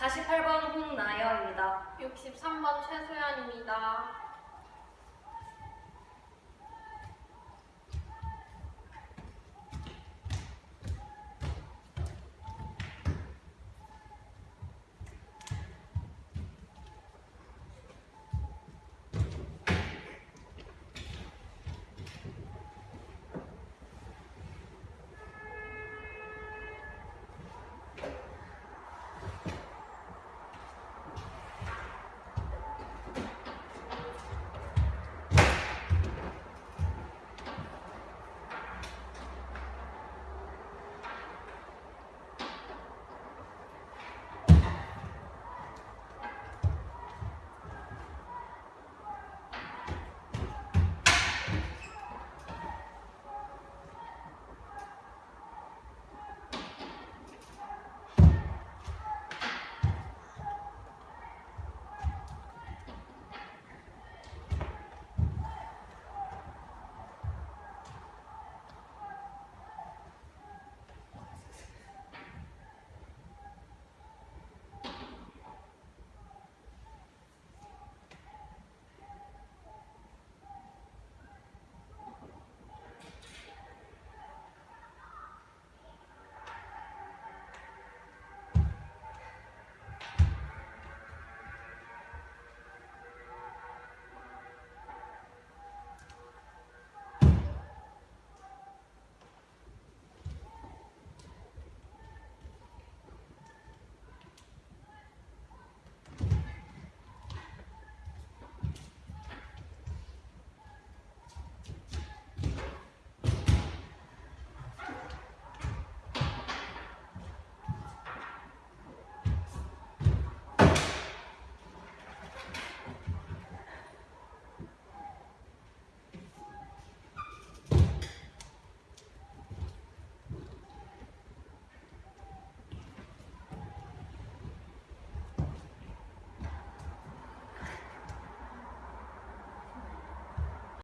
48번 홍나연입니다. 63번 최소연입니다.